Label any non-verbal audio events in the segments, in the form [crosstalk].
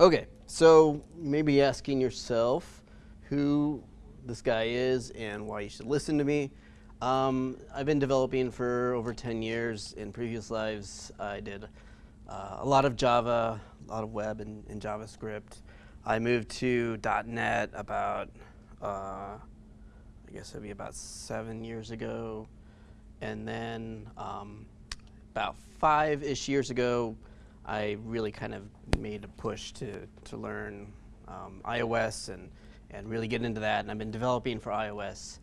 Okay, so maybe asking yourself who this guy is and why you should listen to me. Um, I've been developing for over 10 years. In previous lives, I did uh, a lot of Java, a lot of web and, and JavaScript. I moved to .NET about, uh, I guess it'd be about seven years ago. And then um, about five-ish years ago, I really kind of made a push to, to learn um, iOS and, and really get into that. And I've been developing for iOS,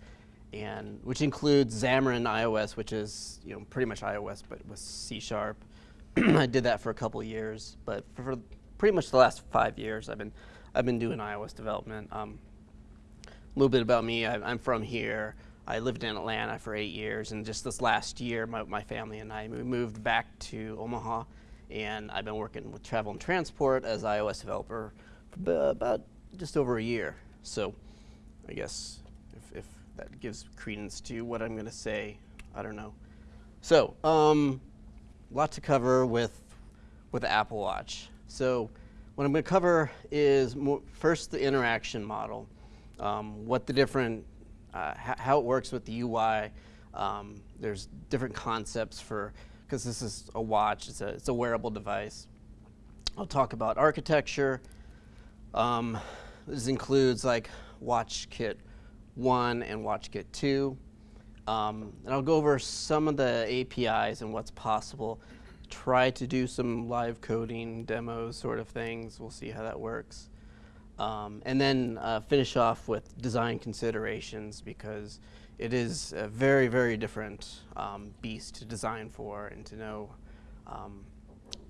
and which includes Xamarin iOS, which is you know pretty much iOS but with C Sharp. [clears throat] I did that for a couple years, but for, for, pretty much the last five years, I've been I've been doing iOS development. Um, a little bit about me: I, I'm from here. I lived in Atlanta for eight years, and just this last year, my, my family and I moved back to Omaha and I've been working with travel and transport as iOS developer for about just over a year. So I guess if, if that gives credence to what I'm going to say, I don't know. So um, lot to cover with with the Apple Watch. So what I'm going to cover is first the interaction model, um, what the different, uh, how it works with the UI. Um, there's different concepts for because this is a watch, it's a, it's a wearable device. I'll talk about architecture. Um, this includes like WatchKit 1 and WatchKit 2. Um, and I'll go over some of the APIs and what's possible. Try to do some live coding demos sort of things. We'll see how that works. Um, and then uh, finish off with design considerations because it is a very, very different um, beast to design for and to know um,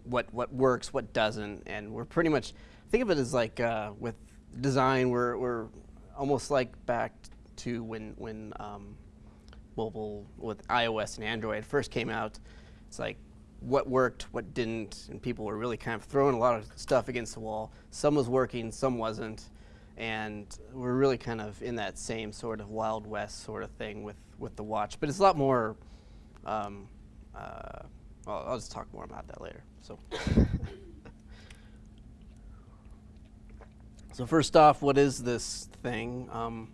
what, what works, what doesn't. And we're pretty much, think of it as like uh, with design, we're, we're almost like back to when, when um, mobile with iOS and Android first came out. It's like what worked, what didn't, and people were really kind of throwing a lot of stuff against the wall. Some was working, some wasn't and we're really kind of in that same sort of Wild West sort of thing with, with the watch. But it's a lot more, um, uh, well, I'll just talk more about that later. So, [laughs] so first off, what is this thing? Um,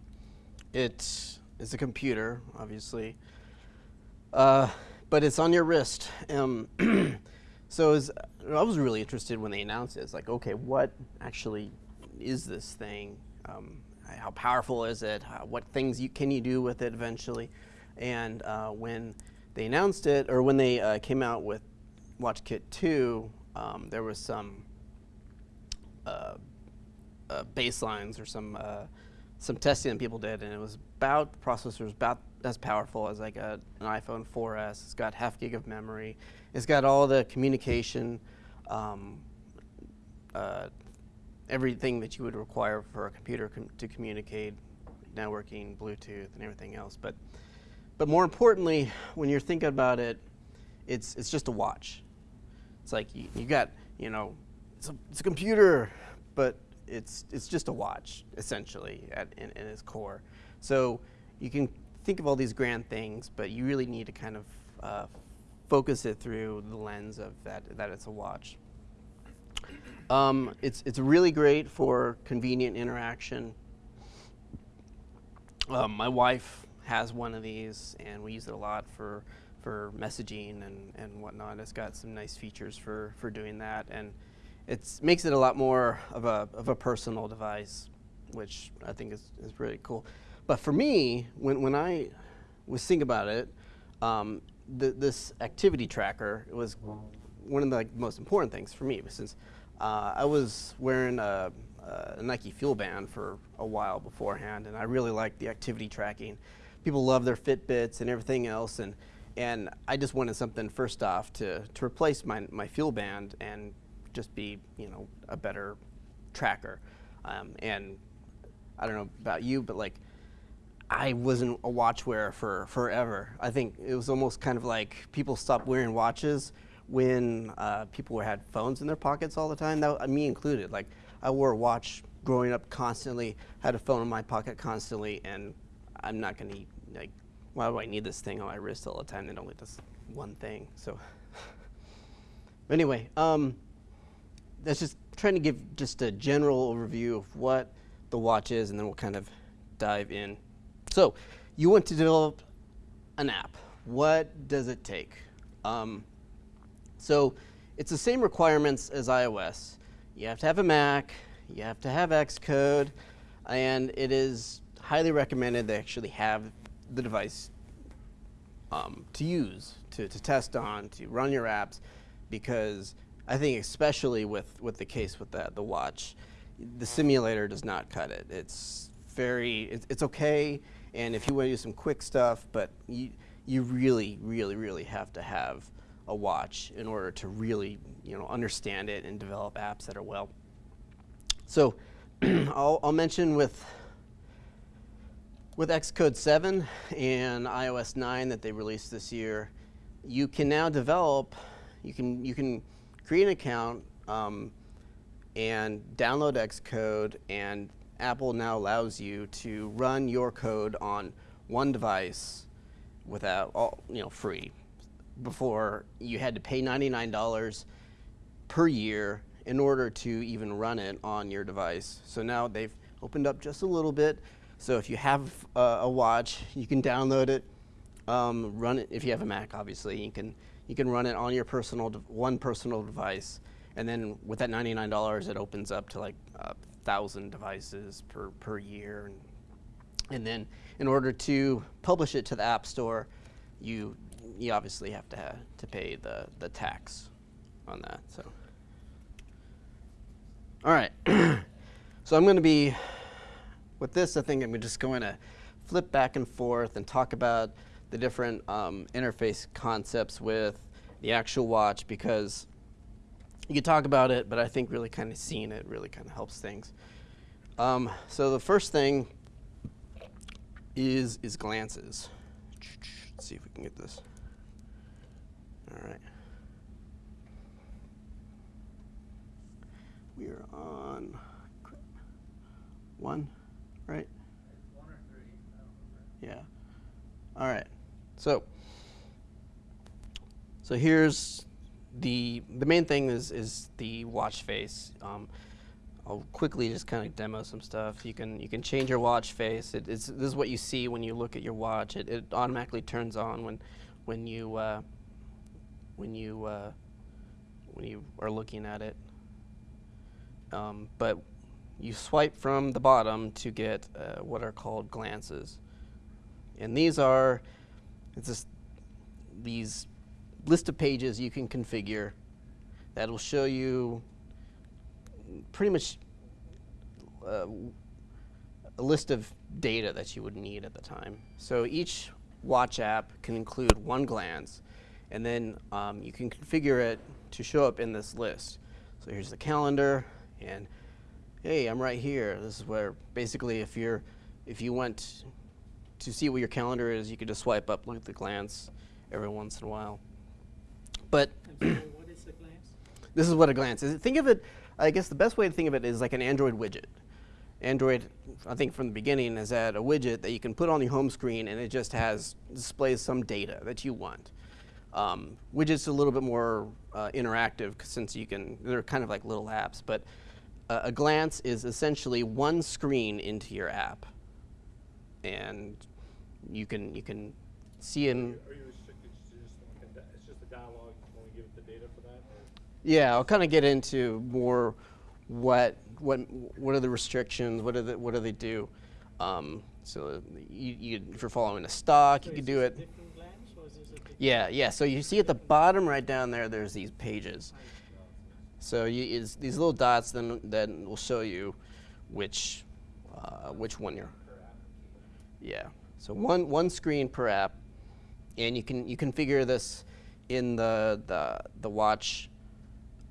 it is a computer, obviously, uh, but it's on your wrist. Um, [clears throat] so was, I was really interested when they announced it. It's like, okay, what actually is this thing? Um, how powerful is it? How, what things you, can you do with it eventually? And uh, when they announced it, or when they uh, came out with WatchKit 2, um, there was some uh, uh baselines or some uh, some testing that people did, and it was about the processor about as powerful as like a, an iPhone 4S. It's got half gig of memory. It's got all the communication um, uh, everything that you would require for a computer com to communicate, networking, Bluetooth, and everything else. But, but more importantly, when you're thinking about it, it's, it's just a watch. It's like you, you got, you know, it's a, it's a computer, but it's, it's just a watch, essentially, at, in, in its core. So you can think of all these grand things, but you really need to kind of uh, focus it through the lens of that, that it's a watch. Um, it's, it's really great for convenient interaction. Um, my wife has one of these, and we use it a lot for, for messaging and, and whatnot. It's got some nice features for, for doing that, and it makes it a lot more of a, of a personal device, which I think is, is really cool. But for me, when, when I was thinking about it, um, this activity tracker was one of the like, most important things for me, since uh, I was wearing a, a, Nike Fuel Band for a while beforehand, and I really liked the activity tracking. People love their Fitbits and everything else, and and I just wanted something first off to to replace my my Fuel Band and just be you know a better tracker. Um, and I don't know about you, but like I wasn't a watch wearer for forever. I think it was almost kind of like people stopped wearing watches when uh, people had phones in their pockets all the time, that, uh, me included. Like I wore a watch growing up constantly, had a phone in my pocket constantly, and I'm not gonna like, why do I need this thing on my wrist all the time? They only does one thing. So [laughs] anyway, um, that's just trying to give just a general overview of what the watch is, and then we'll kind of dive in. So, you want to develop an app. What does it take? Um, so, it's the same requirements as iOS. You have to have a Mac, you have to have Xcode, and it is highly recommended they actually have the device um, to use, to, to test on, to run your apps, because I think especially with, with the case with the, the watch, the simulator does not cut it. It's very, it's okay, and if you want to do some quick stuff, but you, you really, really, really have to have a watch in order to really, you know, understand it and develop apps that are well. So [clears throat] I'll, I'll mention with with Xcode 7 and iOS 9 that they released this year, you can now develop, you can, you can create an account um, and download Xcode, and Apple now allows you to run your code on one device without, all, you know, free. Before you had to pay $99 per year in order to even run it on your device. So now they've opened up just a little bit. So if you have uh, a watch, you can download it, um, run it. If you have a Mac, obviously, you can you can run it on your personal one personal device, and then with that ninety-nine dollars, it opens up to like a thousand devices per per year, and and then in order to publish it to the App Store, you you obviously have to have to pay the the tax on that. So. All right. [clears throat] so I'm going to be with this, I think I'm just going to flip back and forth and talk about the different um, interface concepts with the actual watch because you could talk about it, but I think really kind of seeing it really kind of helps things. Um, so the first thing is is glances. Let's see if we can get this. All right. We are on one right? Yeah. All right. So, so here's the the main thing is is the watch face. Um, I'll quickly just kind of demo some stuff. You can you can change your watch face. It, it's this is what you see when you look at your watch. It, it automatically turns on when when you uh, when you uh, when you are looking at it. Um, but you swipe from the bottom to get uh, what are called glances. And these are, it's just these list of pages you can configure that will show you pretty much uh, a list of data that you would need at the time. So each watch app can include one glance, and then um, you can configure it to show up in this list. So here's the calendar, and hey, I'm right here. This is where basically if you're if you want to see what your calendar is, you could just swipe up, look at the glance every once in a while. But I'm [clears throat] sorry, what is the glance? this is what a glance is. Think of it, I guess the best way to think of it is like an Android widget. Android, I think from the beginning, has had a widget that you can put on your home screen and it just has, displays some data that you want. Um, widgets a little bit more uh, interactive since you can, they're kind of like little apps, but uh, a glance is essentially one screen into your app. And you can, you can see in, Are you restricted to just like a, di- it's just a dialogue, you only give it the data for that, or? Yeah, I'll kind of get into more what what what are the restrictions, what do they, what do they do. Um, so you, you if you're following a stock, So you could do it. different glance or is this a different? Yeah, yeah. So you see at the bottom right down there, there's these pages. So you, these little dots then then will show you which uh, which one you're. Yeah. So one one screen per app, and you can you configure this in the the the watch,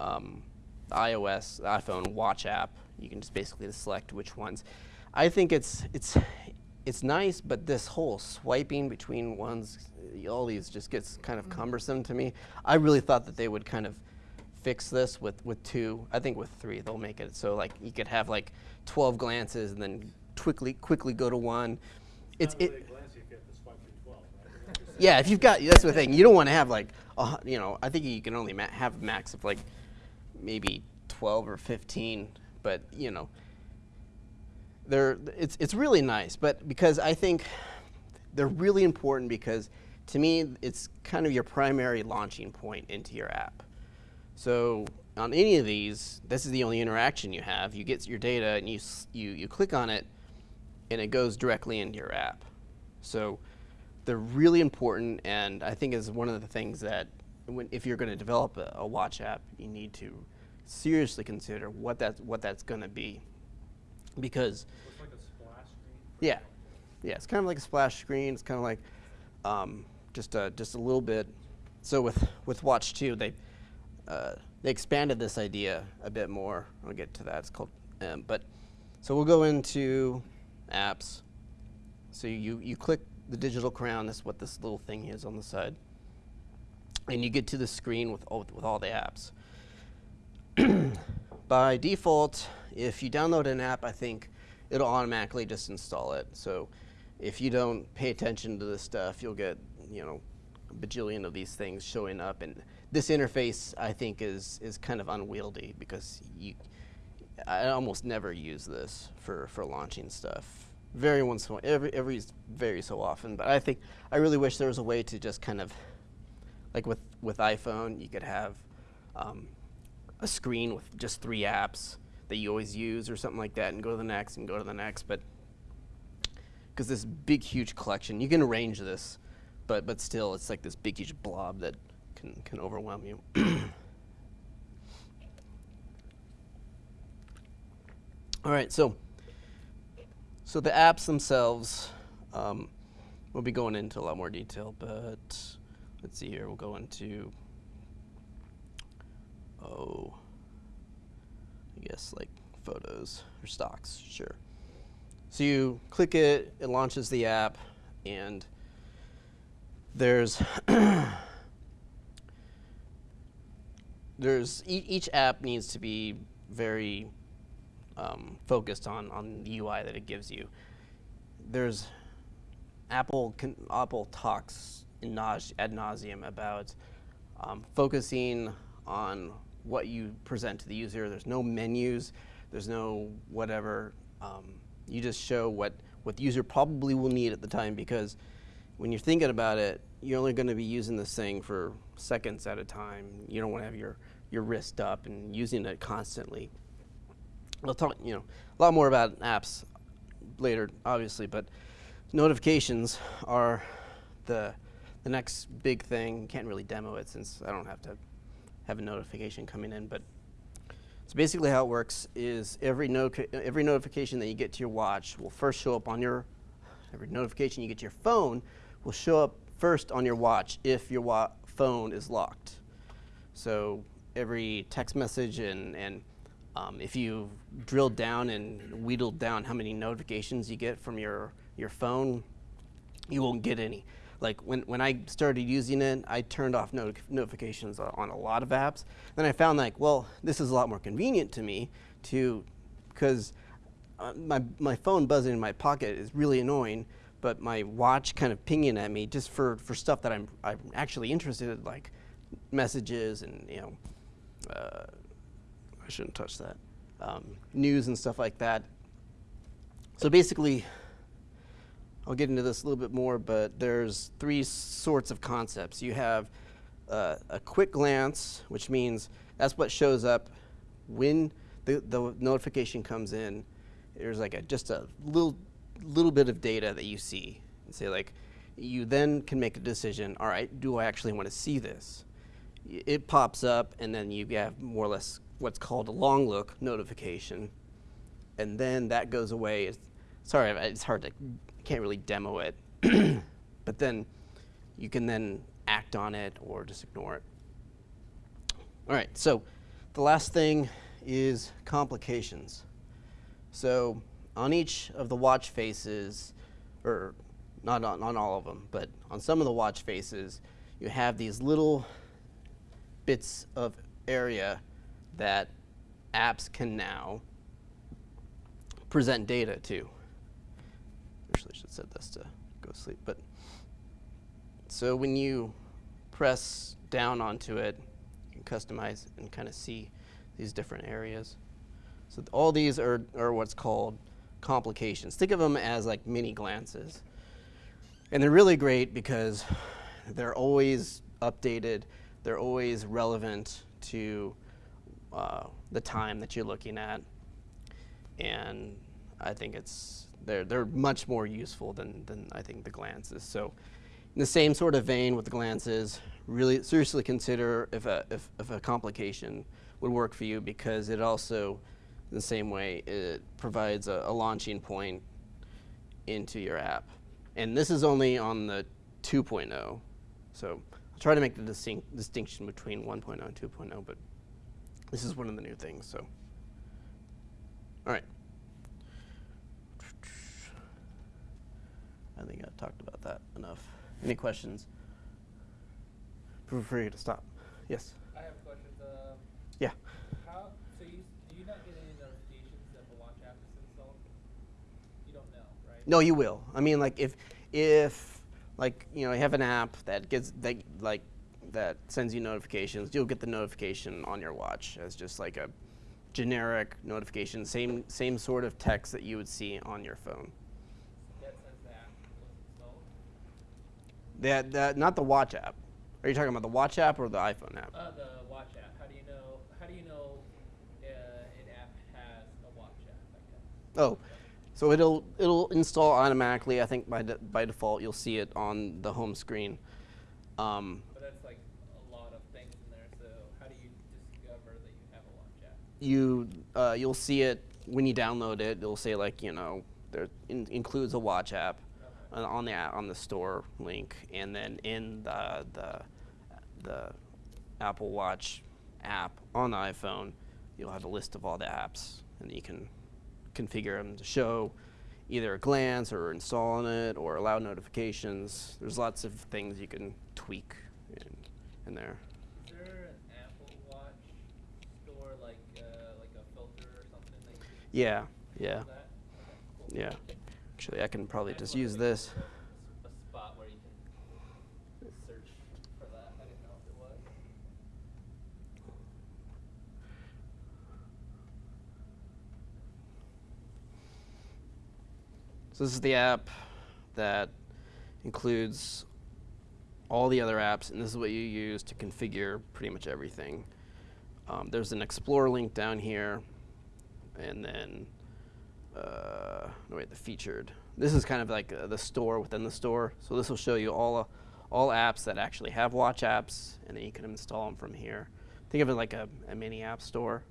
um, iOS iPhone watch app. You can just basically select which ones. I think it's it's it's nice, but this whole swiping between ones, all these just gets kind of mm-hmm. cumbersome to me. I really thought that they would kind of fix this with, with two. I think with three they'll make it so like you could have like 12 glances and then quickly quickly go to one. It's Not it. a glance if you have to swipe through twelve, right? Yeah, if you've got that's the thing. You don't want to have like a you know I think you can only ma- have max of like maybe 12 or 15, but you know, they're it's it's really nice. But because I think they're really important because to me it's kind of your primary launching point into your app. So on any of these, this is the only interaction you have. You get your data and you you you click on it, and it goes directly into your app. So they're really important, and I think is one of the things that when, if you're going to develop a, a watch app, you need to seriously consider what that's what that's going to be, because Looks like a splash screen. yeah, yeah, it's kind of like a splash screen. It's kind of like um, just a just a little bit. So with with Watch Two, they uh, they expanded this idea a bit more. I'll get to that. It's called, um, but so we'll go into apps. So you you click the digital crown. That's what this little thing is on the side, and you get to the screen with all, with all the apps. [clears throat] By default, if you download an app, I think it'll automatically just install it. So if you don't pay attention to this stuff, you'll get, you know, a bajillion of these things showing up. And this interface, I think, is, is kind of unwieldy because you, I almost never use this for, for launching stuff. Very once every, every very so often. But I think, I really wish there was a way to just kind of like with with iPhone, you could have um, a screen with just three apps that you always use or something like that, and go to the next and go to the next. But because this big, huge collection, you can arrange this, but but still, it's like this big, huge blob that can can overwhelm you. [coughs] All right, so so the apps themselves, um, we'll be going into a lot more detail, but let's see here. We'll go into oh, Guess like photos or stocks, sure. So you click it, it launches the app, and there's [coughs] there's e- each app needs to be very um, focused on on the UI that it gives you. There's Apple con- Apple talks ad nauseum about um, focusing on what you present to the user. There's no menus. There's no whatever. Um, you just show what what the user probably will need at the time because when you're thinking about it, you're only going to be using this thing for seconds at a time. You don't want to have your your wrist up and using it constantly. We'll talk, you know, a lot more about apps later, obviously, but notifications are the the next big thing. Can't really demo it since I don't have to have a notification coming in, but so basically how it works is every every notification that you get to your watch will first show up on your every notification you get to your phone will show up first on your watch if your wa- phone is locked. So every text message and and um, if you drilled down and wheedled down how many notifications you get from your your phone, you won't get any. Like when, when I started using it, I turned off noti- notifications on a lot of apps. Then I found like, well, this is a lot more convenient to me to, because uh, my, my phone buzzing in my pocket is really annoying, but my watch kind of pinging at me just for, for stuff that I'm, I'm actually interested in, like messages and, you know, uh, I shouldn't touch that, um, news and stuff like that. So basically, I'll get into this a little bit more, but there's three sorts of concepts. You have uh, a quick glance, which means that's what shows up when the, the notification comes in. There's like a, just a little little bit of data that you see, and say like, you then can make a decision. All right, do I actually want to see this? It pops up, and then you have more or less what's called a long look notification, and then that goes away. It's, sorry, it's hard to can't really demo it, [clears throat] but then you can then act on it or just ignore it. All right, so the last thing is complications. So on each of the watch faces, or not on, on all of them, but on some of the watch faces, you have these little bits of area that apps can now present data to. Actually, should set this to go sleep. But so when you press down onto it, you can customize and kind of see these different areas. So th- all these are, are what's called complications. Think of them as like mini glances. And they're really great because they're always updated, they're always relevant to uh, the time that you're looking at. And I think it's they're they're much more useful than than I think the glances. So in the same sort of vein with the glances, really seriously consider if a if, if a complication would work for you because it also in the same way it provides a, a launching point into your app. And this is only on the 2.0. So I'll try to make the distinct, distinction between 1.0 and 2.0, but this is one of the new things. So, all right. I think I've talked about that enough. Any questions? Feel free to stop. Yes. I have a question. Um, Yeah. how so you do you not get any notifications that the watch app is installed? You don't know, right? No, you will. I mean, like if if like you know you have an app that gets that like that sends you notifications, you'll get the notification on your watch as just like a generic notification, same same sort of text that you would see on your phone. That says the app was installed. That that not the watch app. Are you talking about the watch app or the iPhone app? Uh, the watch app. How do you know? How do you know uh, an app has a watch app? Oh, so it'll it'll install automatically. I think by de- by default you'll see it on the home screen. Um, But that's like a lot of things in there. So how do you discover that you have a watch app? you uh, you'll see it when you download it. It'll say like you know there in, includes a watch app on the on the store link, and then in the the the Apple Watch app on the iPhone, you'll have a list of all the apps, and you can configure them to show either a glance or installing it or allow notifications. There's lots of things you can tweak in, in there. Is there an Apple Watch store like uh, like a filter or something that you Yeah, yeah, that? Okay, cool. yeah. Actually, I can probably just use this. So this is the app that includes all the other apps, and this is what you use to configure pretty much everything. Um, there's an Explore link down here, and then uh, no wait, the featured. This is kind of like uh, the store within the store. So this will show you all uh, all apps that actually have watch apps, and then you can install them from here. Think of it like a, a mini app store.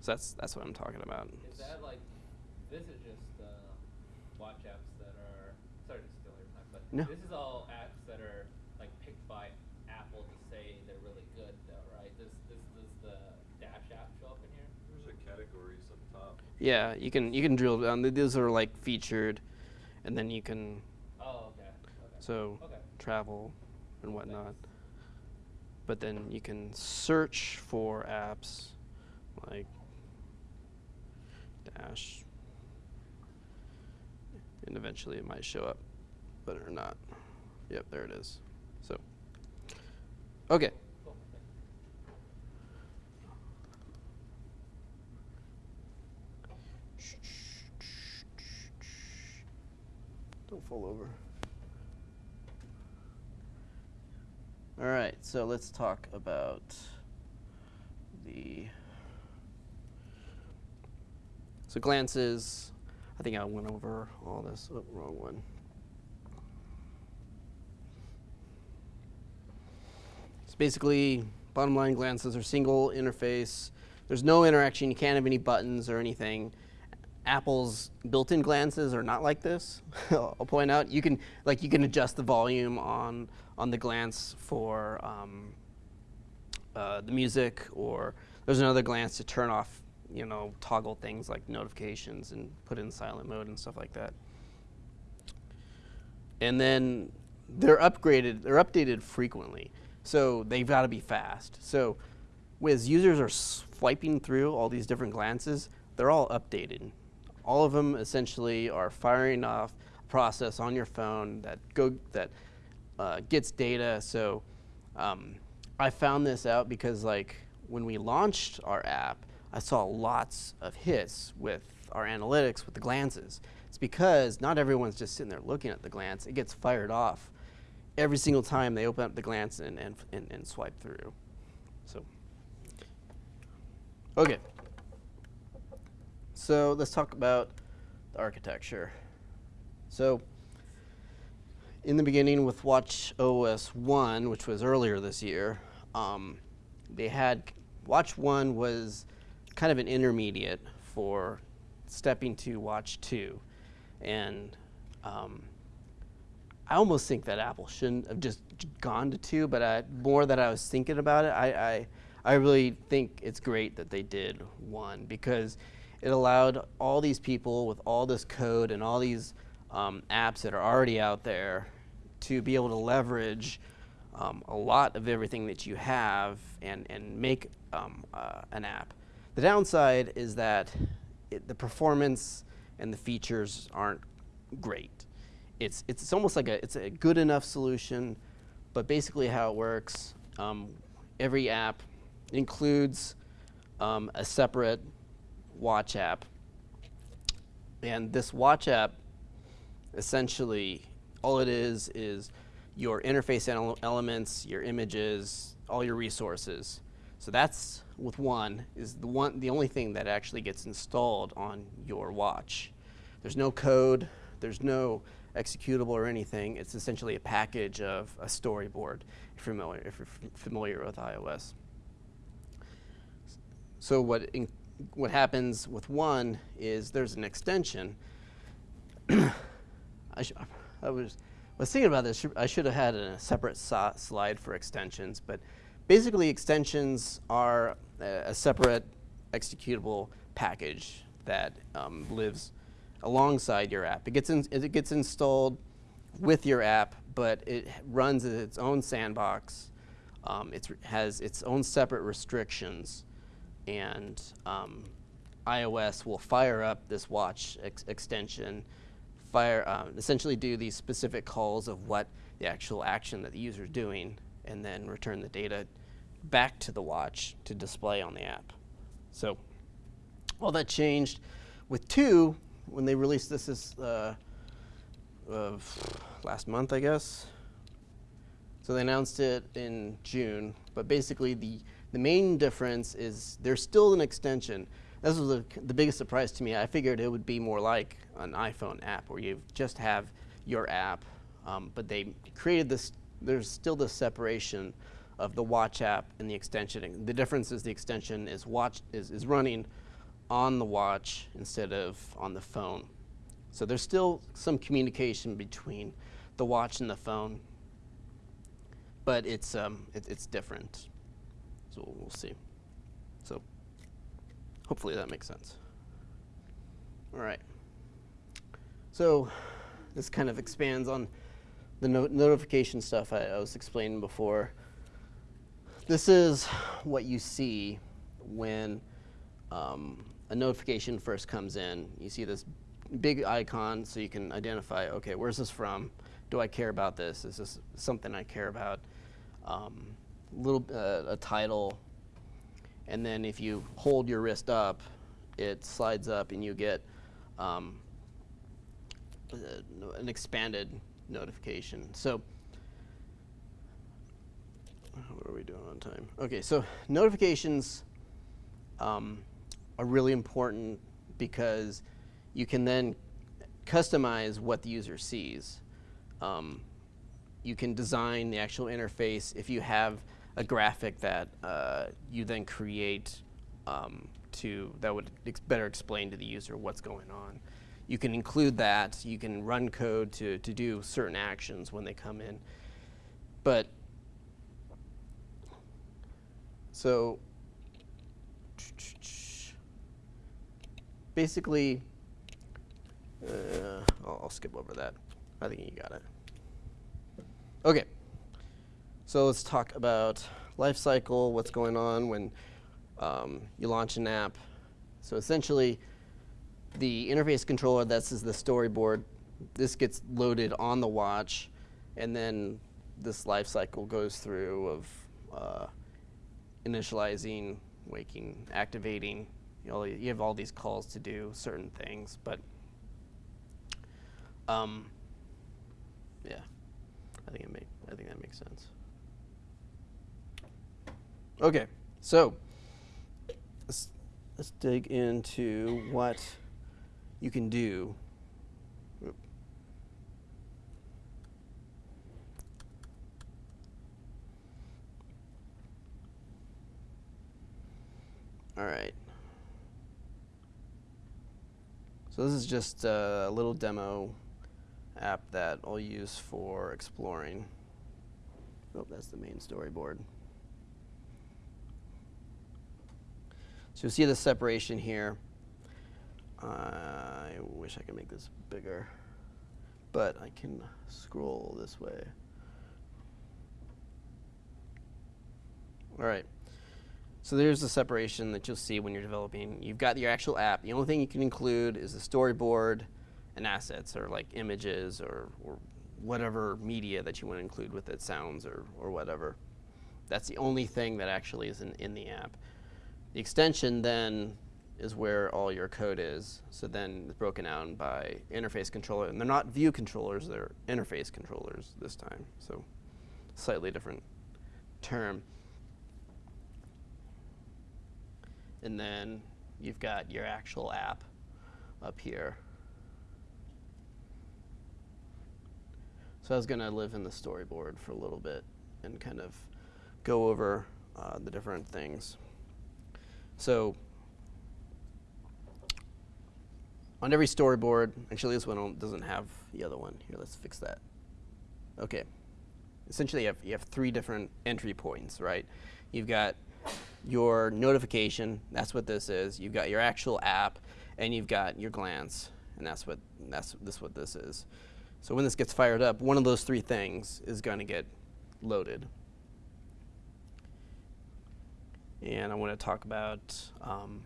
So that's that's what I'm talking about. Is that like this is just uh, watch apps that are sorry to steal your time, but No. this is all apps that are like picked by Apple to say they're really good, though, right? Does this does the Dash app show up in here? There's a categories up top. Yeah, you can you can drill down. Th- These are like featured, and then you can Oh, okay. Okay. so Okay. travel and whatnot. But then you can search for apps like Dash, and eventually it might show up, but or not. Yep, there it is. So, okay. Cool. thank you. Don't fall over. All right, so let's talk about the. So glances. I think I went over all this. Oh, wrong one. It's basically, bottom line glances are single interface. There's no interaction. You can't have any buttons or anything. Apple's built-in glances are not like this. [laughs] I'll point out you can like you can adjust the volume on on the glance for um, uh, the music, or there's another glance to turn off, you know, toggle things like notifications and put in silent mode and stuff like that. And then they're upgraded, they're updated frequently, so they've got to be fast. So, as users are swiping through all these different glances, they're all updated. All of them essentially are firing off a process on your phone that go that uh, gets data. So, um, I found this out because like when we launched our app, I saw lots of hits with our analytics with the glances. It's because not everyone's just sitting there looking at the glance. It gets fired off every single time they open up the glance and, and, and, and swipe through. So, okay. So let's talk about the architecture. So in the beginning with Watch OS 1, which was earlier this year, um, they had Watch 1 was kind of an intermediate for stepping to Watch 2. And um, I almost think that Apple shouldn't have just gone to 2, but I, more that I was thinking about it, I, I, I really think it's great that they did 1 because it allowed all these people with all this code and all these um, apps that are already out there to be able to leverage um, a lot of everything that you have and, and make um, uh, an app. The downside is that it, the performance and the features aren't great. It's, it's almost like a, it's a good enough solution, but basically how it works, um, every app includes um, a separate watch app. And this watch app, essentially, all it is is your interface ele elements, your images, all your resources. So that's with one is the one the only thing that actually gets installed on your watch. There's no code, there's no executable or anything. It's essentially a package of a storyboard if you're familiar, if you're familiar with iOS. So what what happens with one is there's an extension. [coughs] I, I, was, was thinking about this. I should have had a separate so slide for extensions, but basically extensions are a, a separate executable package that um, lives alongside your app. It gets, in, it gets installed with your app, but it runs its own sandbox. Um, it has its own separate restrictions and um, iOS will fire up this watch ex extension, fire uh, essentially do these specific calls of what the actual action that the user is doing, and then return the data back to the watch to display on the app. So all that changed with two when they released this is uh, uh, last month, I guess. So they announced it in June, but basically the the main difference is there's still an extension. This was the, the biggest surprise to me. I figured it would be more like an iPhone app where you just have your app, um, but they created this, there's still this separation of the watch app and the extension. The difference is the extension is, watch, is, is running on the watch instead of on the phone. So there's still some communication between the watch and the phone, but it's, um, it, it's different. So we'll see. So hopefully that makes sense. All right. So this kind of expands on the no notification stuff I, I was explaining before. This is what you see when um, a notification first comes in. You see this big icon so you can identify, okay, where's this from? Do I care about this? Is this something I care about? Um, little uh, a title, and then if you hold your wrist up, it slides up and you get um, uh, an expanded notification. So what are we doing on time? Okay, so notifications um, are really important because you can then customize what the user sees. Um, you can design the actual interface if you have a graphic that uh, you then create um, to that would ex better explain to the user what's going on. You can include that. You can run code to, to do certain actions when they come in. But so basically, uh, I'll, I'll skip over that. I think you got it. Okay. So let's talk about life cycle, what's going on when um, you launch an app. So essentially, the interface controller, this is the storyboard. This gets loaded on the watch, and then this life cycle goes through of uh, initializing, waking, activating. You, know, you have all these calls to do certain things, but um, yeah, I think it make I think that makes sense. Okay, so let's let's dig into what you can do. All right. So this is just a little demo app that I'll use for exploring. Oh, that's the main storyboard. So you'll see the separation here. I wish I could make this bigger, but I can scroll this way. All right. So there's the separation that you'll see when you're developing. You've got your actual app. The only thing you can include is the storyboard and assets, or like images, or, or whatever media that you want to include with it, sounds or, or whatever. That's the only thing that actually is in, in the app. The extension then is where all your code is. So then it's broken down by interface controller. And they're not view controllers, they're interface controllers this time. So slightly different term. And then you've got your actual app up here. So I was going to live in the storyboard for a little bit and kind of go over uh, the different things. So on every storyboard, actually this one doesn't have the other one. Here, let's fix that. Okay. Essentially, you have, you have three different entry points, right? You've got your notification, that's what this is. You've got your actual app, and you've got your glance, and that's what that's this what this is. So when this gets fired up, one of those three things is going to get loaded. And I want to talk about um,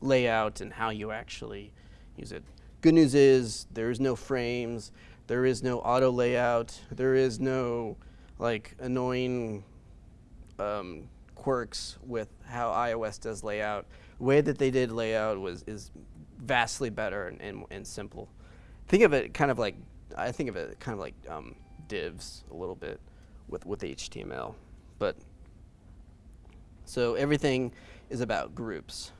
layout and how you actually use it. Good news is there is no frames, there is no auto layout, there is no like annoying um, quirks with how iOS does layout. The way that they did layout was is vastly better and, and, and simple. Think of it kind of like I think of it kind of like um, divs a little bit with with HTML, but so everything is about groups.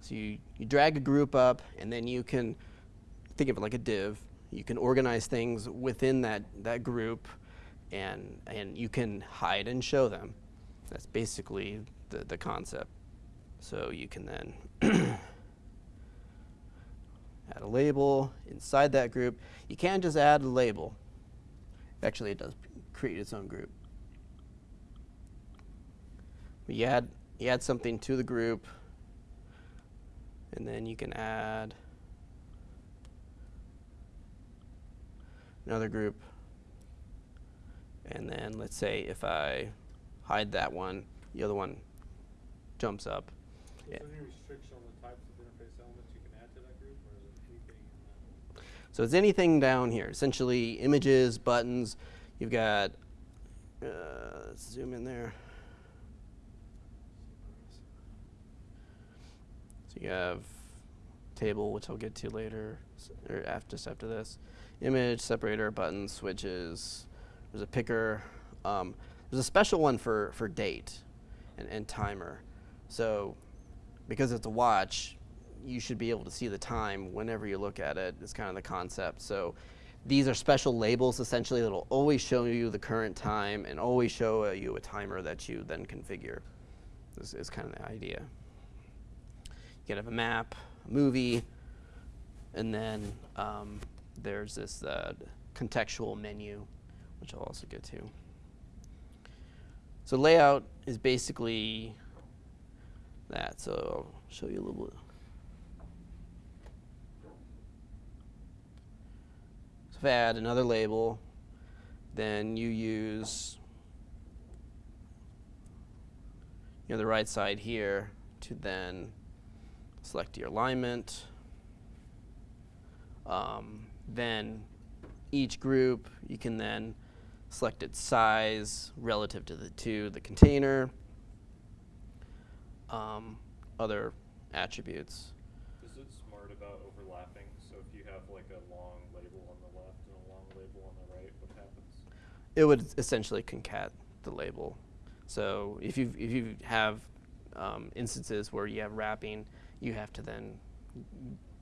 So you, you drag a group up, and then you can think of it like a div. You can organize things within that, that group, and, and you can hide and show them. That's basically the, the concept. So you can then [coughs] add a label inside that group. You can't just add a label. Actually, it does create its own group. But you add, you add something to the group, and then you can add another group. And then let's say if I hide that one, the other one jumps up. Is there any restriction on the types of interface elements you can add to that group, or is it anything in that? So it's anything down here, essentially images, buttons. You've got, uh, let's zoom in there. So you have table, which I'll get to later, or after, just after this. Image, separator, buttons, switches. There's a picker. Um, there's a special one for, for date and, and timer. So because it's a watch, you should be able to see the time whenever you look at it. it. Is kind of the concept. So these are special labels essentially that will always show you the current time and always show uh, you a timer that you then configure. This is kind of the idea. You can have a map, a movie, and then um, there's this uh, contextual menu, which I'll also go to. So layout is basically that. So I'll show you a little bit. So if I add another label, then you use you know, the right side here to then select your alignment. Um, then each group, you can then select its size relative to the to the container. um, other attributes. Is it smart about overlapping? So if you have like a long label on the left and a long label on the right, what happens? It would essentially concat the label. So if you if you have um, instances where you have wrapping, you have to then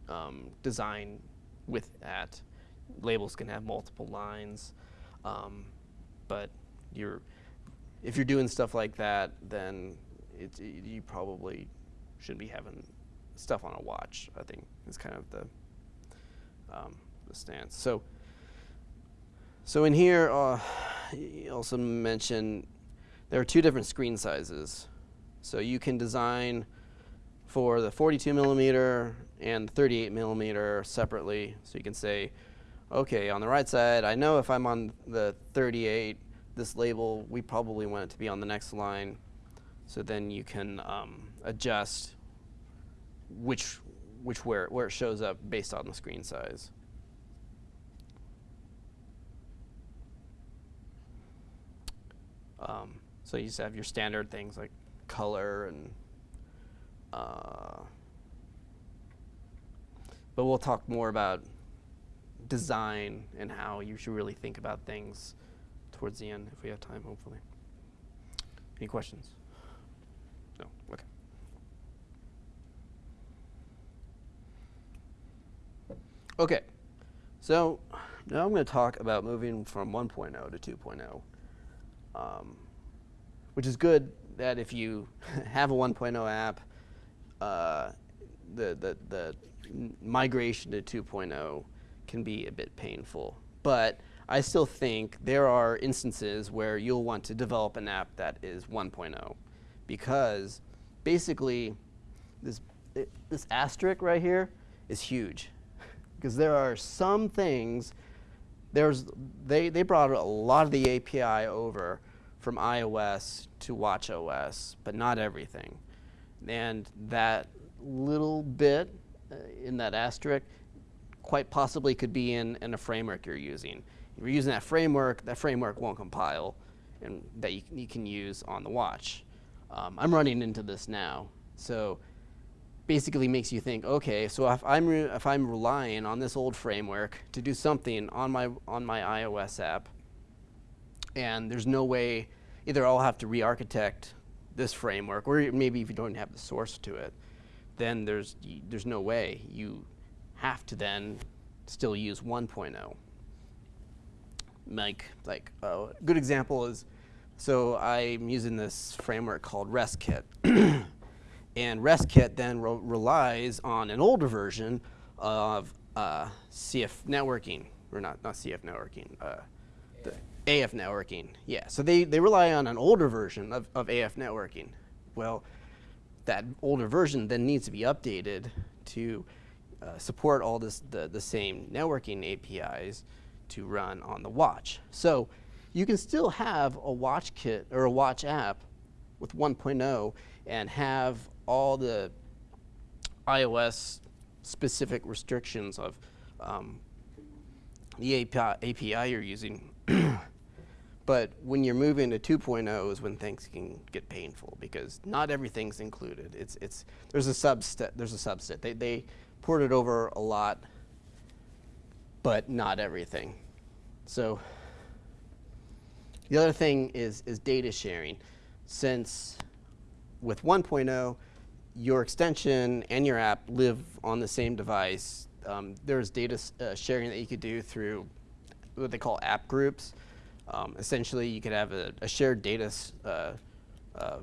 um, design with that. Labels can have multiple lines, um, but you're if you're doing stuff like that, then it, you probably shouldn't be having stuff on a watch. I think is kind of the um, the stance. So. So in here, uh, you also mentioned there are two different screen sizes. So you can design for the 42 millimeter and 38 millimeter separately. So you can say, okay, on the right side, I know if I'm on the 38, this label, we probably want it to be on the next line. So then you can um, adjust which, which where, where it shows up based on the screen size. Um, so you just have your standard things like color and. Uh, but we'll talk more about design and how you should really think about things towards the end if we have time, hopefully. Any questions? No? Okay. Okay, so now I'm going to talk about moving from 1.0 to 2.0 um, which is good that if you [laughs] have a 1.0 app, uh, the, the, the migration to 2.0 can be a bit painful. But I still think there are instances where you'll want to develop an app that is 1.0 because basically this, it, this asterisk right here is huge [laughs] because there are some things there's they, they brought a lot of the API over from iOS to watchOS, but not everything. And that little bit uh, in that asterisk quite possibly could be in, in a framework you're using. If you're using that framework, that framework won't compile and that you, you can use on the watch. Um, I'm running into this now. So basically makes you think, okay, so if I'm, if I'm relying on this old framework to do something on my, on my iOS app, and there's no way, either I'll have to re-architect this framework, or maybe if you don't have the source to it, then there's, there's no way. You have to then still use 1.0. Like, like a good example is, so I'm using this framework called RESTKit. [clears throat] And RESTKit then re relies on an older version of uh, CF networking, or not, not CF networking, uh, the AF networking. Yeah, so they, they rely on an older version of, of AF networking. Well, that older version then needs to be updated to uh, support all this, the, the same networking APIs to run on the watch. So you can still have a watch kit or a watch app with 1.0 and have all the iOS specific restrictions of um, the API, API you're using. [clears throat] but when you're moving to 2.0 is when things can get painful because not everything's included. It's, it's, there's a subset. There's a subset. They, they ported over a lot, but not everything. So the other thing is, is data sharing. Since with 1.0, your extension and your app live on the same device. Um, there's data uh, sharing that you could do through what they call app groups. Um, essentially, you could have a, a shared data uh, uh,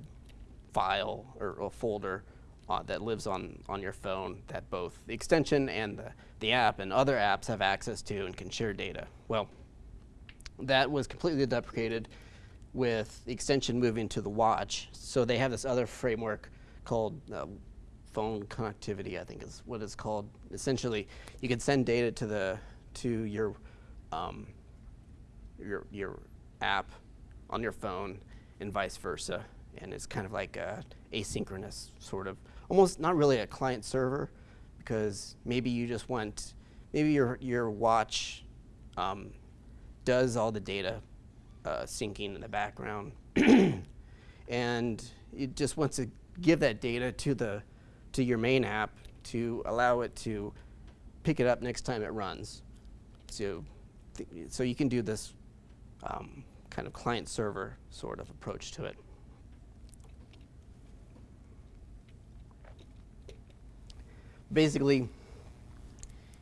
file or, a folder uh, that lives on, on your phone that both the extension and the, the app and other apps have access to and can share data. Well, that was completely deprecated with the extension moving to the watch. So they have this other framework called uh, phone connectivity, I think is what it's called. Essentially, you can send data to the to your um, your your app on your phone and vice versa, and it's kind of like a asynchronous sort of, almost not really a client server, because maybe you just want maybe your your watch um, does all the data uh, syncing in the background, [clears throat] and it just wants to give that data to the to your main app to allow it to pick it up next time it runs. So, so you can do this um, kind of client server sort of approach to it. Basically,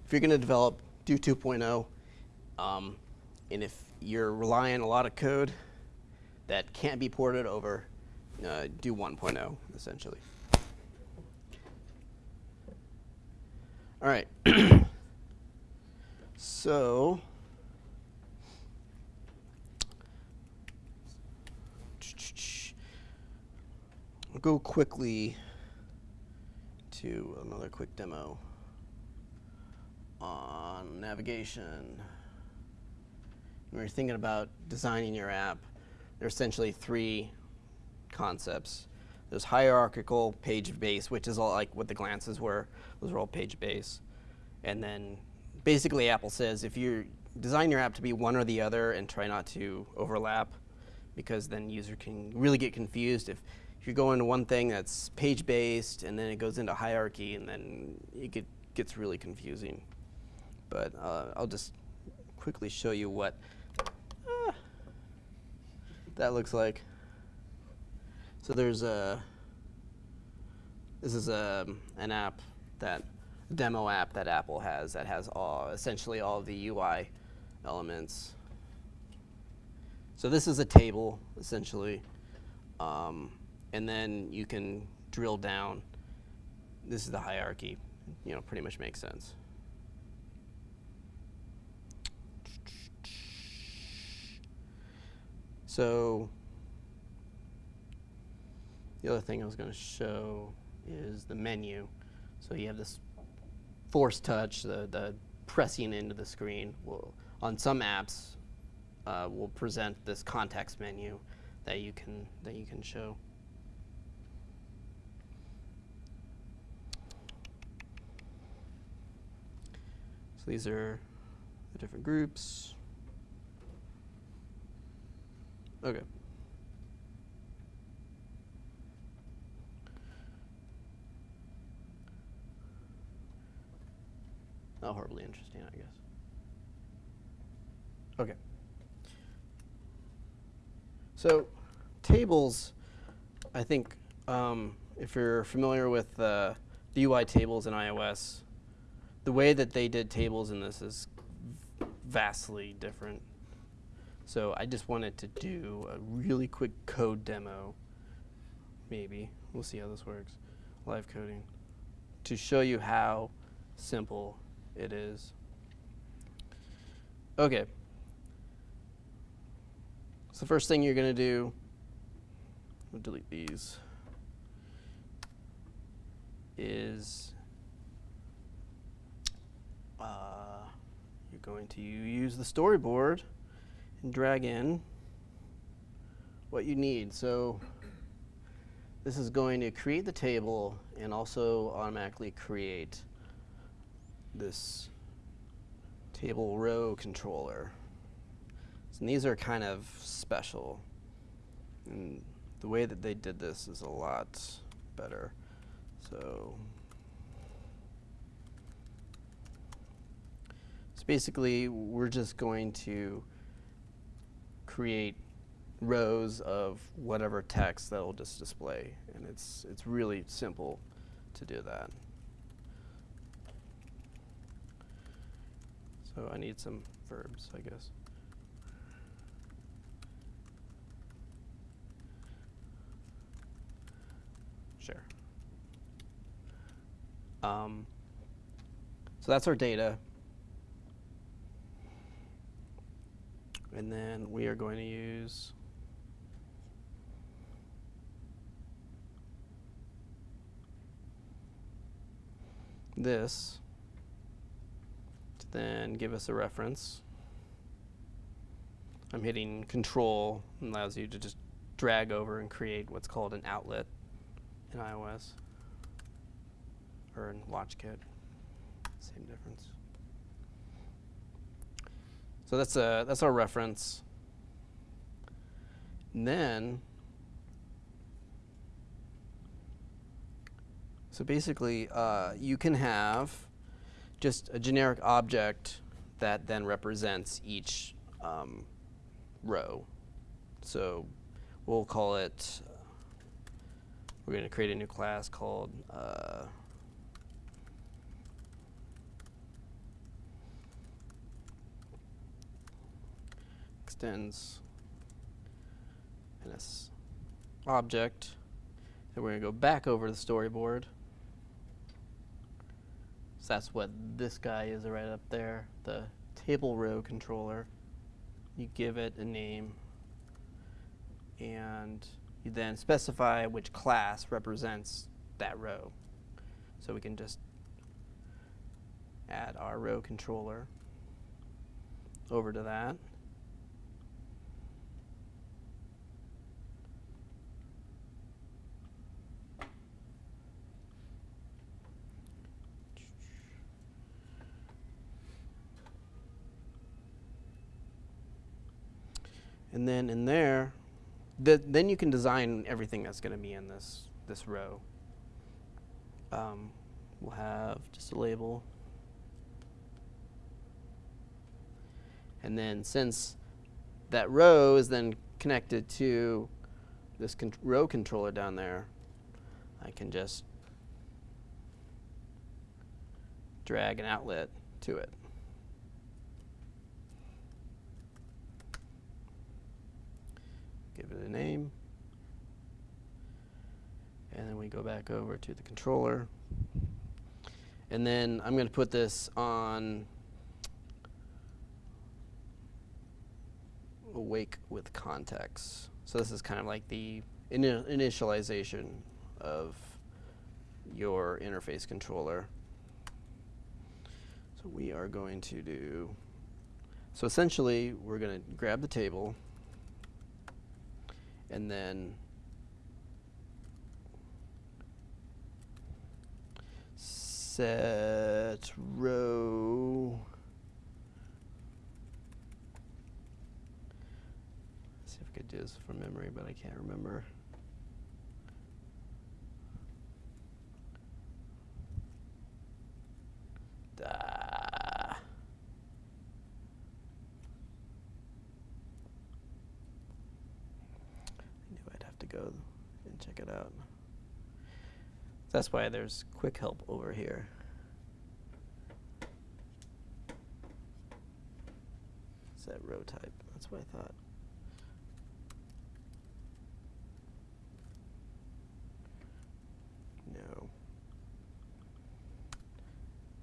if you're going to develop, do 2.0. Um, and if you're relying a lot of code that can't be ported over, uh, do 1.0 essentially. All right. [clears throat] so, I'll go quickly to another quick demo on navigation. When you're thinking about designing your app, there are essentially three concepts. There's hierarchical page base, which is all like what the glances were. Those are all page base. And then basically Apple says if you design your app to be one or the other and try not to overlap, because then user can really get confused if you go into one thing that's page based and then it goes into hierarchy and then it get, gets really confusing. But uh, I'll just quickly show you what ah, that looks like. So there's a, this is a, an app that, demo app that Apple has that has all, essentially all the UI elements. So this is a table, essentially. Um, and then you can drill down. This is the hierarchy, you know, pretty much makes sense. So the other thing I was going to show is the menu. So you have this force touch, the, the pressing into the screen. Will, on some apps, uh, will present this context menu that you can that you can show. These are the different groups. Okay. Not horribly interesting, I guess. Okay. So, tables, I think, um, if you're familiar with uh, the UI tables in iOS, the way that they did tables in this is vastly different. So I just wanted to do a really quick code demo, maybe. We'll see how this works. Live coding. To show you how simple it is. Okay. So first thing you're going to do, we'll delete these, is uh, you're going to use the storyboard and drag in what you need. So this is going to create the table and also automatically create this table row controller. And these are kind of special. And the way that they did this is a lot better. So, basically, we're just going to create rows of whatever text that will just display. And it's, it's really simple to do that. So I need some verbs, I guess. Sure. Um, so that's our data. And then we are going to use this to then give us a reference. I'm hitting control and allows you to just drag over and create what's called an outlet in iOS or in WatchKit. Same difference. So that's a that's our reference. And then So basically, uh, you can have just a generic object that then represents each um, row. So we'll call it, we're going to create a new class called uh, extends NS object. And we're going to go back over to the storyboard. So that's what this guy is right up there, the table row controller. You give it a name and you then specify which class represents that row. So we can just add our row controller over to that. And then in there, th then you can design everything that's going to be in this this row. Um, we'll have just a label. And then since that row is then connected to this con row controller down there, I can just drag an outlet to it. A name. And then we go back over to the controller. And then I'm going to put this on awake with context. So this is kind of like the ini initialization of your interface controller. So we are going to do, so essentially we're going to grab the table and then set row Let's see if I could do this from memory, but I can't remember. I knew I'd have to go and it out. That's why there's quick help over here. Set row type. That's what I thought. No.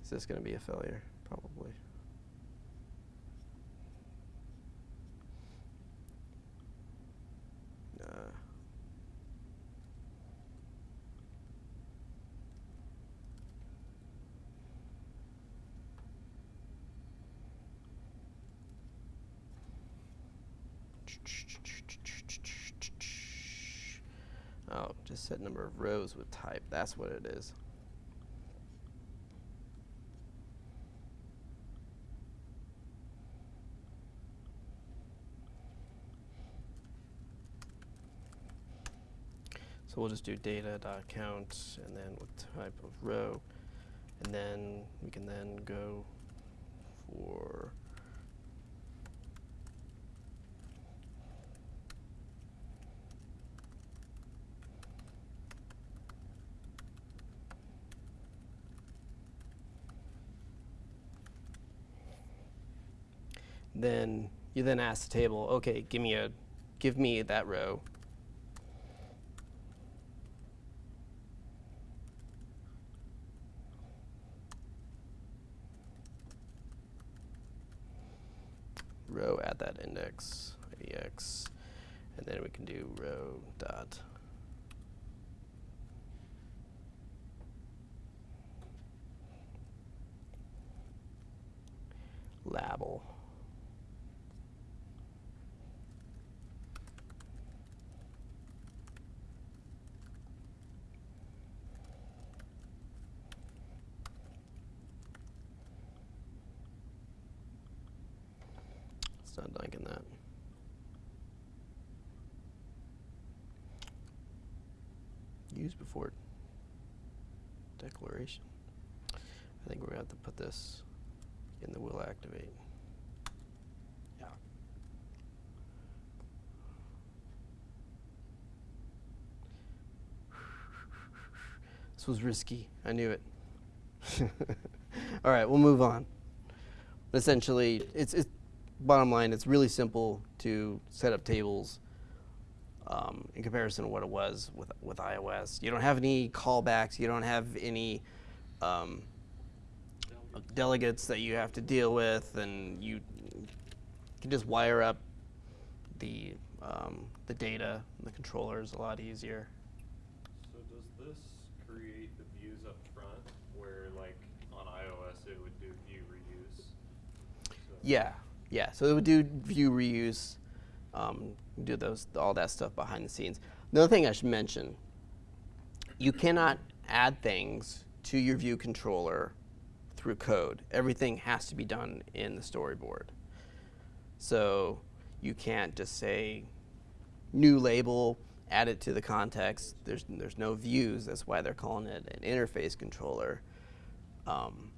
Is this going to be a failure? Probably. Oh, just set number of rows with type. That's what it is. So we'll just do data dot count and then with type of row, and then we can then go for then you then ask the table, okay, give me a, give me that row. row at that index, IDX, and then we can do row dot label. It's not liking that. Use before. declaration. I think we're gonna have to put this in the will activate. Yeah. This was risky. I knew it. [laughs] All right, we'll move on. Essentially, it's, it's bottom line. It's really simple to set up tables um, in comparison to what it was with with iOS. You don't have any callbacks. You don't have any um, delegates that you have to deal with, and you can just wire up the um, the data. The controllers a lot easier. So does this create the views up front where like on iOS it would do view reuse? So- Yeah, yeah. So it would do view reuse, um, do those all that stuff behind the scenes. Another thing I should mention: you cannot add things to your view controller through code. Everything has to be done in the storyboard. So you can't just say new label, add it to the context. There's there's no views. That's why they're calling it an interface controller. Um,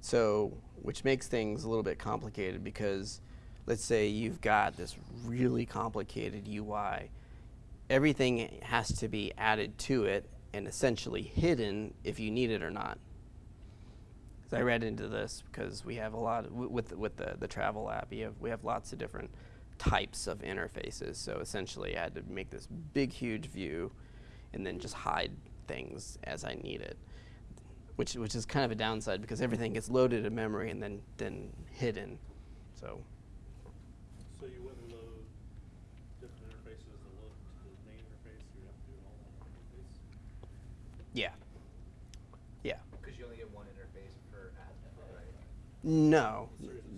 so, which makes things a little bit complicated because let's say you've got this really complicated UI. Everything has to be added to it and essentially hidden if you need it or not. I read into this because we have a lot of, with with the, the travel app. You have, we have lots of different types of interfaces. So essentially, I had to make this big, huge view, and then just hide things as I need it which which is kind of a downside because everything gets loaded in memory and then then hidden. So So you wouldn't load different interfaces to load to the main interface, you have to do it all on one interface? yeah. Because you only get one interface per admin, right? No,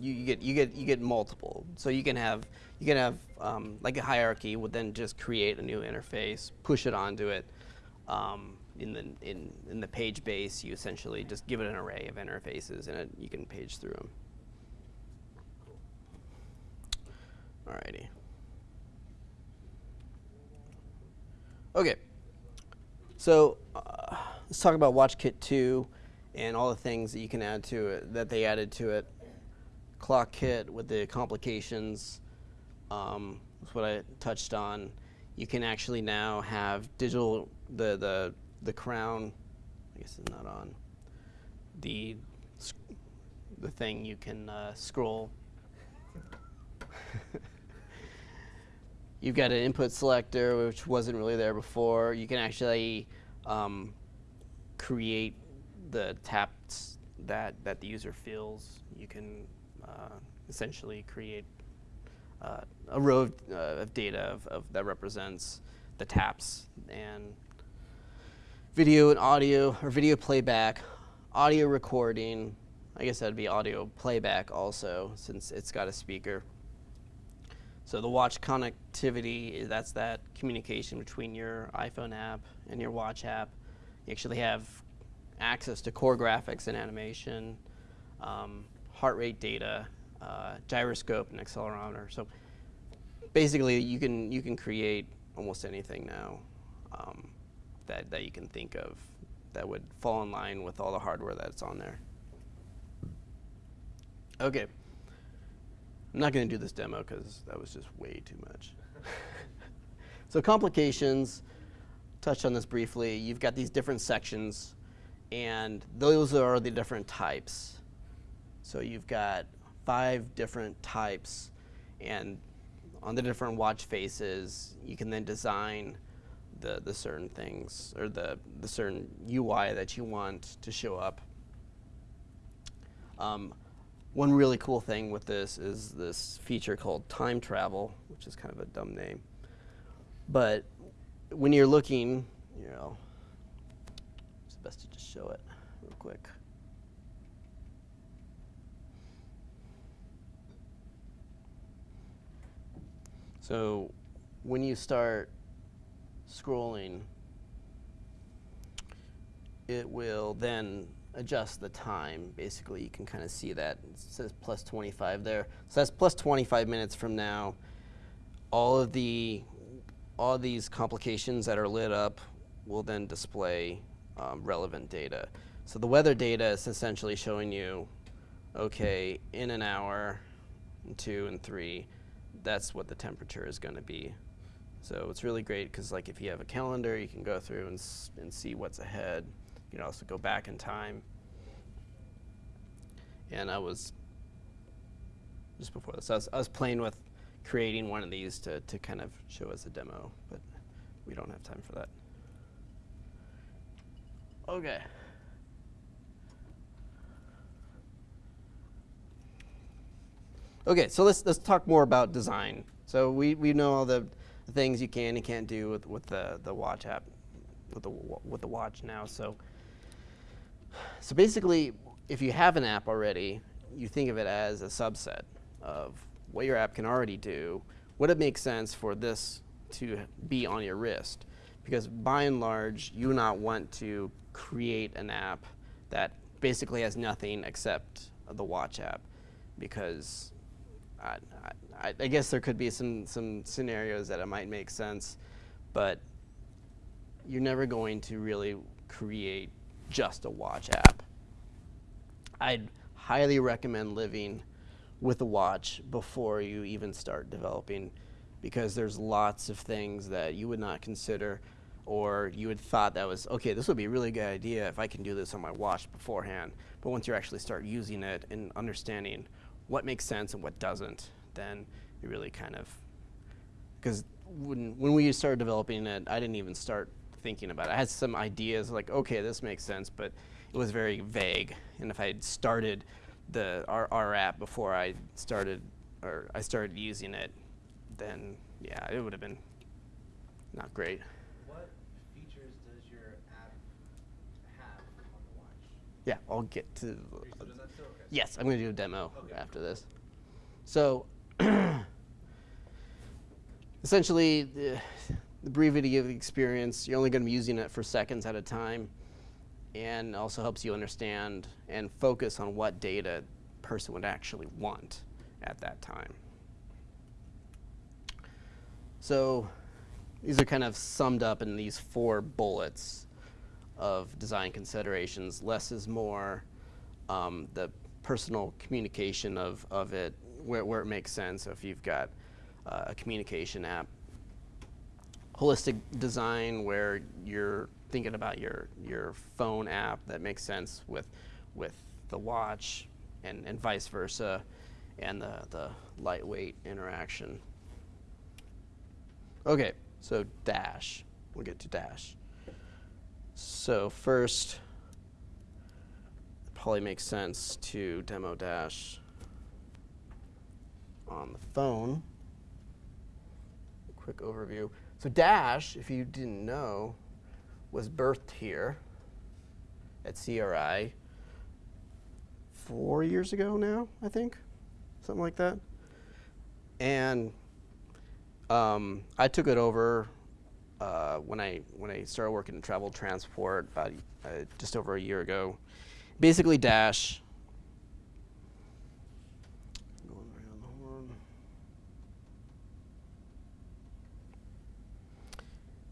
you, you get you get you get multiple. So you can have you can have um, like a hierarchy would then just create a new interface, push it onto it. Um, in the in in the page base, you essentially just give it an array of interfaces, and it, you can page through them. Alrighty. Okay. So uh, let's talk about WatchKit 2 and all the things that you can add to it, that they added to it. Clock kit with the complications. Um, that's what I touched on. You can actually now have digital, the, the, the crown, I guess it's not on, the, the thing you can uh, scroll. You've got an input selector, which wasn't really there before. You can actually um, create the taps that, that the user feels. You can uh, essentially create uh, a row of, uh, of data of, of that represents the taps and video and audio or video playback, audio recording. I guess that'd be audio playback also, since it's got a speaker. So the watch connectivity, that's that communication between your iPhone app and your watch app. You actually have access to core graphics and animation, um, heart rate data, uh, gyroscope and accelerometer. So basically, you can you can create almost anything now um, that that you can think of that would fall in line with all the hardware that's on there. Okay. I'm not going to do this demo because that was just way too much. [laughs] so complications, touched on this briefly. You've got these different sections, and those are the different types. So you've got five different types, and on the different watch faces, you can then design the, the certain things or the, the certain UI that you want to show up. Um, one really cool thing with this is this feature called time travel, which is kind of a dumb name. But when you're looking, you know, best to just show it real quick. So when you start scrolling, it will then adjust the time. Basically, you can kind of see that. It says plus 25 there. So that's plus 25 minutes from now. All of the all these complications that are lit up will then display um, relevant data. So the weather data is essentially showing you, okay, in an hour, two and three, that's what the temperature is going to be. So it's really great because like if you have a calendar, you can go through and, and see what's ahead. You can also go back in time. And I was just before this, I was, I was playing with creating one of these to, to kind of show as a demo, but we don't have time for that. Okay. Okay, so let's let's talk more about design. So we, we know all the things you can and can't do with, with the, the watch app, with the with the watch now. So so basically, if you have an app already, you think of it as a subset of what your app can already do. Would it make sense for this to be on your wrist? Because by and large, you not want to create an app that basically has nothing except the watch app, because I, I, I guess there could be some, some scenarios that it might make sense, but you're never going to really create just a watch app. I'd highly recommend living with a watch before you even start developing because there's lots of things that you would not consider or you had thought that was okay this would be a really good idea if i can do this on my watch beforehand but once you actually start using it and understanding what makes sense and what doesn't then you really kind of because when, when we started developing it, I didn't even start thinking about it. I had some ideas like, okay, this makes sense, but it was very vague. And if I had started the our, our app before I started or I started using it, then yeah, it would have been not great. What features does your app have on the watch? Yeah, I'll get to. Are you still doing that still? Okay. Yes, I'm going to do a demo Okay. after this. So, [clears throat] essentially, the, the brevity of the experience, you're only going to be using it for seconds at a time, and also helps you understand and focus on what data person would actually want at that time. So, these are kind of summed up in these four bullets of design considerations. Less is more. Um, the personal communication of, of it, where, where it makes sense. So if you've got uh, a communication app, holistic design where you're thinking about your your phone app that makes sense with with the watch and, and vice versa, and the, the lightweight interaction. Okay, so Dash. We'll get to Dash. So first, it probably makes sense to demo Dash on the phone. Quick overview. So Dash, if you didn't know, was birthed here at CRI four years ago now, I think, something like that. And um, I took it over uh, when I when I started working in travel transport about uh, just over a year ago. Basically, Dash.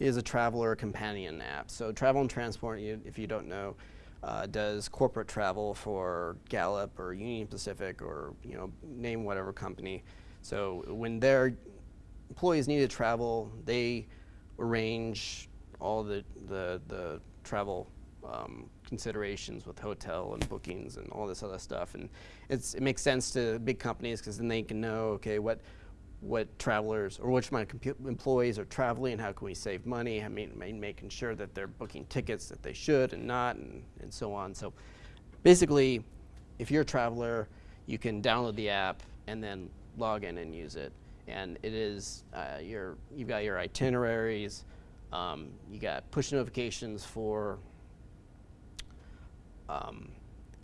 Is a traveler companion app. So travel and transport, you, if you don't know, uh, does corporate travel for Gallup or Union Pacific or you know name whatever company. So when their employees need to travel, they arrange all the the, the travel um, considerations with hotel and bookings and all this other stuff. And it's it makes sense to big companies because then they can know okay what what travelers or which my employees are traveling, and how can we save money, I mean, ma- making sure that they're booking tickets that they should and not, and, and so on. So basically, if you're a traveler, you can download the app and then log in and use it. And it is, uh, your, you've got your itineraries, um, you got push notifications for um,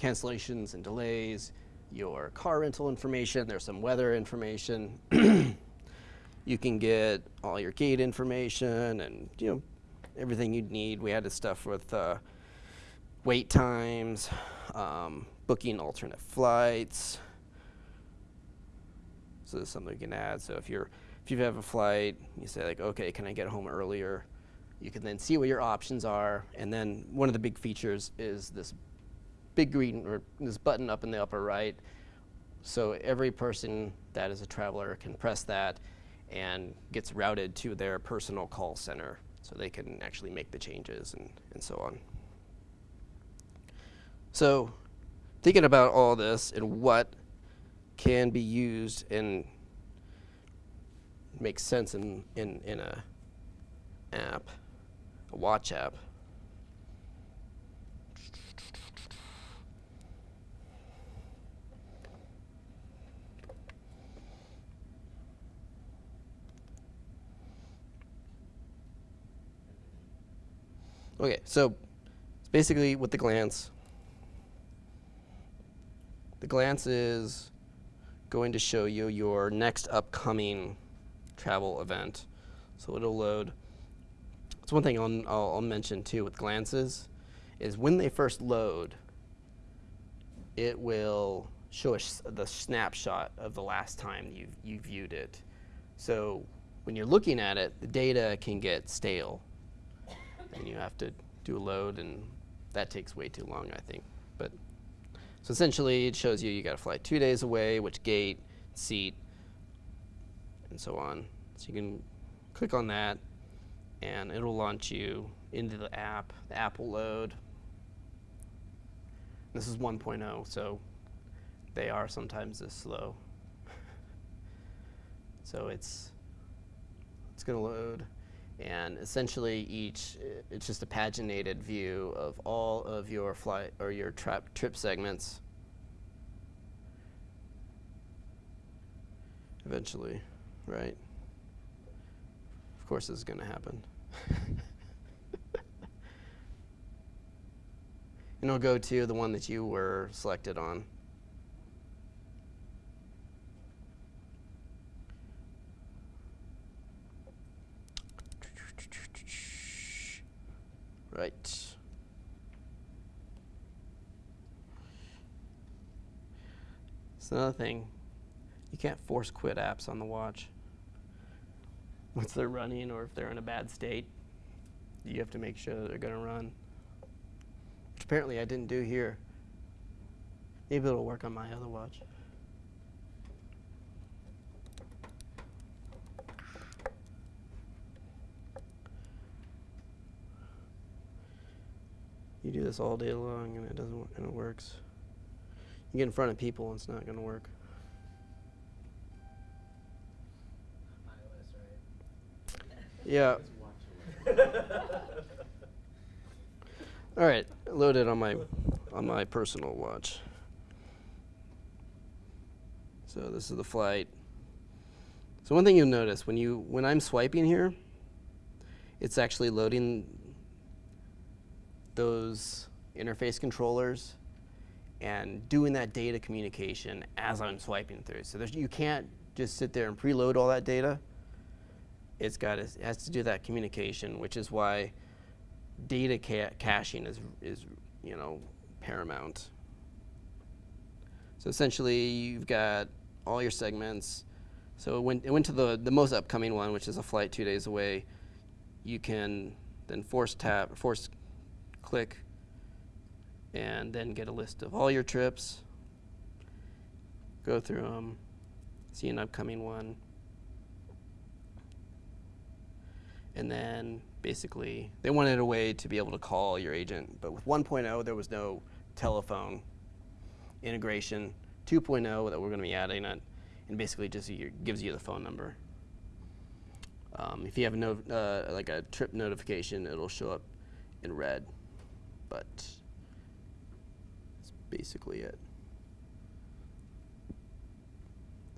cancellations and delays, your car rental information, there's some weather information. [clears throat] you can get all your gate information and you know everything you'd need. We had this stuff with uh, wait times, um, booking alternate flights. So something we can add. So if you're if you have a flight, you say like, okay, can I get home earlier? You can then see what your options are, and then one of the big features is this big green or this button up in the upper right. So every person that is a traveler can press that and gets routed to their personal call center so they can actually make the changes and, and so on. So thinking about all this and what can be used and makes sense in, in, in a app, a watch app. Okay, so it's basically with the glance. The glance is going to show you your next upcoming travel event. So it'll load. It's one thing I'll, I'll, mention too with glances is when they first load, it will show us the snapshot of the last time you you viewed it. So when you're looking at it, the data can get stale and you have to do a load and that takes way too long I think so essentially it shows you you got to fly two days away which gate seat and so on. So you can click on that and it'll launch you into the app. The app will load. This is 1.0 so they are sometimes this slow. [laughs] So it's it's going to load and essentially each uh, it's just a paginated view of all of your flight or your trip segments. Eventually right? Of course this is going to happen. [laughs] And it'll go to the one that you were selected on Right. It's another thing. You can't force quit apps on the watch. Once they're running or if they're in a bad state, you have to make sure they're going to run. Which apparently I didn't do here. Maybe it'll work on my other watch. This all day long and it doesn't wo- and it works. You get in front of people and it's not going to work. Yeah. [laughs] All right, loaded on my on my personal watch. So this is the flight. So one thing you'll notice when you when I'm swiping here, it's actually loading those interface controllers and doing that data communication as I'm swiping through. So you can't just sit there and preload all that data. It's got to, it has to do that communication, which is why data ca- caching is, is you know paramount. So essentially, you've got all your segments. So it went, it went to the, the most upcoming one, which is a flight two days away. You can then force tap, force click, and then get a list of all your trips. Go through them, see an upcoming one, and then basically they wanted a way to be able to call your agent. But with 1.0, there was no telephone integration. 2.0 that we're going to be adding it, and basically just gives you the phone number. Um, if you have no, uh, like a trip notification, it'll show up in red. But that's basically it.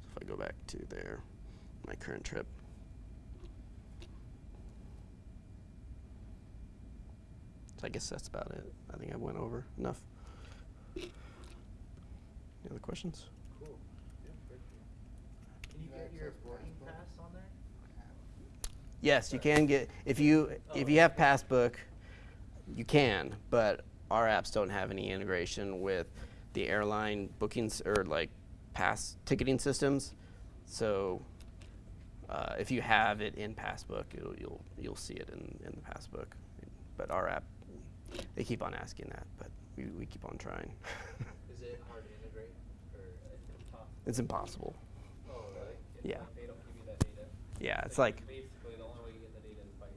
So if I go back to there, my current trip. So I guess that's about it. I think I went over enough. Any other questions? Cool. Can you get your boarding pass on there? Yes, you can get if you if you have Passbook, you can, but our apps don't have any integration with the airline bookings or like pass ticketing systems. So uh, if you have it in Passbook, you'll you'll you'll see it in in the Passbook. But our app, they keep on asking that, but we, we keep on trying. [laughs] Is it hard to integrate, or? It's impossible. it's impossible. Oh, really? It's Yeah. like They don't give you that data. Yeah, it's like Basically, the only way you get the data is by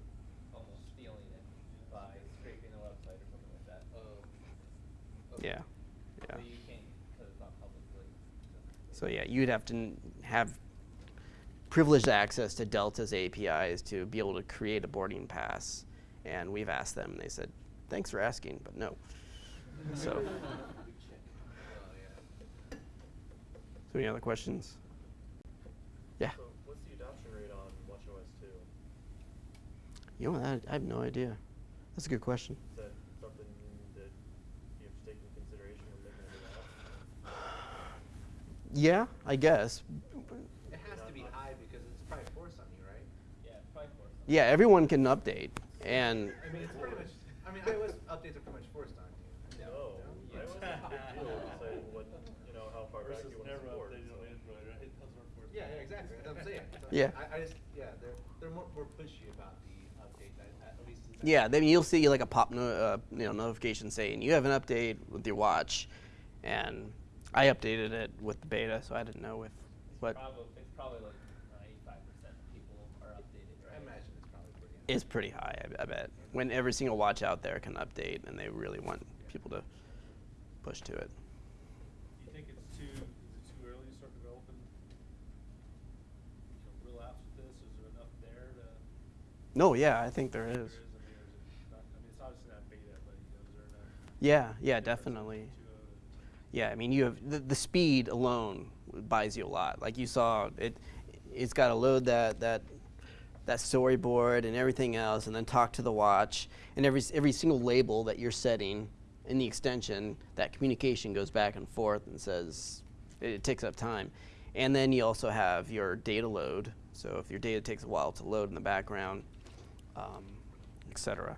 almost stealing it, by scraping the website or something like that. Oh. Yeah, yeah. So you can't, because it's not publicly. So yeah, you'd have to have privileged access to Delta's APIs to be able to create a boarding pass. And we've asked them, and they said, "Thanks for asking, but no." [laughs] so, so any other questions? Yeah. So what's the adoption rate on WatchOS 2? You know, that, I have no idea. That's a good question. Is that something that you have to take into consideration when making a new app? Yeah, I guess. It has to be high because it's probably forced on you, right? Yeah, it's probably for. Yeah, everyone can update, and I mean, it's pretty much, I mean, iOS updates are pretty much forced on you. No, Yeah. I [laughs] was a big deal deciding what, you know, how far back you want to never support. updated so- on Android, right? Those are for. Yeah, yeah, exactly, that's what I'm saying. [laughs] So Yeah. I, I just, yeah, they're, they're more, more pushy about the update, at, at least. yeah, then you'll see like a pop no, uh, you know notification saying you have an update with your watch, and I updated it with the beta, so I didn't know if what Probably, it's probably like ninety-five percent of people are updated, I imagine it's probably pretty high. is pretty high. I, I bet when every single watch out there can update, and they really want people to push to it. Do you think it's too, is it too early to start developing, you know, real apps with this? Is there enough there to? No, yeah, I think there There is. is, I mean, or is not, I mean, it's obviously not beta, but, you know, is there enough? Yeah, yeah, difference definitely. between the two of it? Yeah, I mean, you have the, the speed alone buys you a lot. Like you saw, it it's got to load that that that storyboard and everything else, and then talk to the watch, and every every single label that you're setting in the extension, that communication goes back and forth and says it, it takes up time, and then you also have your data load. So if your data takes a while to load in the background, um, etc.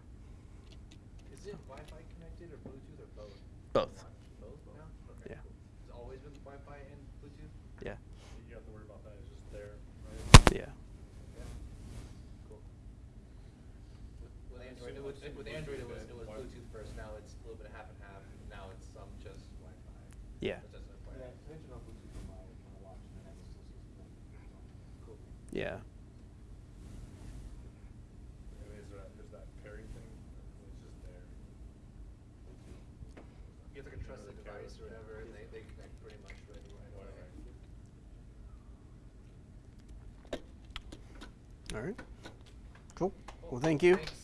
Is it Wi-Fi connected or Bluetooth or both? Both. Both now? Okay, Yeah. cool. It's always been Wi-Fi and Bluetooth? Yeah. You have to worry about that, it's just there, right? Yeah. Yeah. Cool. With, with I Android, it assume- was, assume with Android, it was, Bluetooth it was and Wi- Bluetooth first, now it's a little bit of half and half, now it's some just Wi-Fi. Yeah. But that's not Wi-Fi. Yeah, I turned on Bluetooth on my, my watch and then it still says no. Cool. Yeah. I mean, is there, is that pairing thing, or it's just there? You have like a trusted device or whatever, and they, they connect pretty much right. Right, right. All right. Cool. Well, thank you. Thanks.